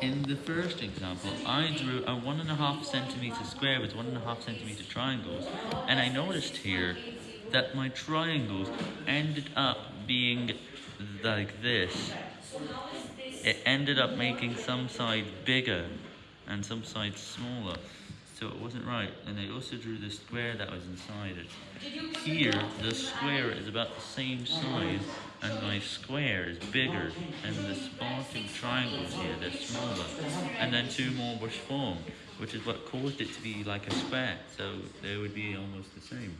In the first example, I drew a one and a half centimeter square with one and a half centimeter triangles, and I noticed here that my triangles ended up being like this. It ended up making some side bigger and some sides smaller, so it wasn't right. And I also drew the square that was inside it. Here, the square is about the same size, my square is bigger, and the sparking triangles here, they're smaller. And then two more were formed, which is what caused it to be like a square, so they would be almost the same.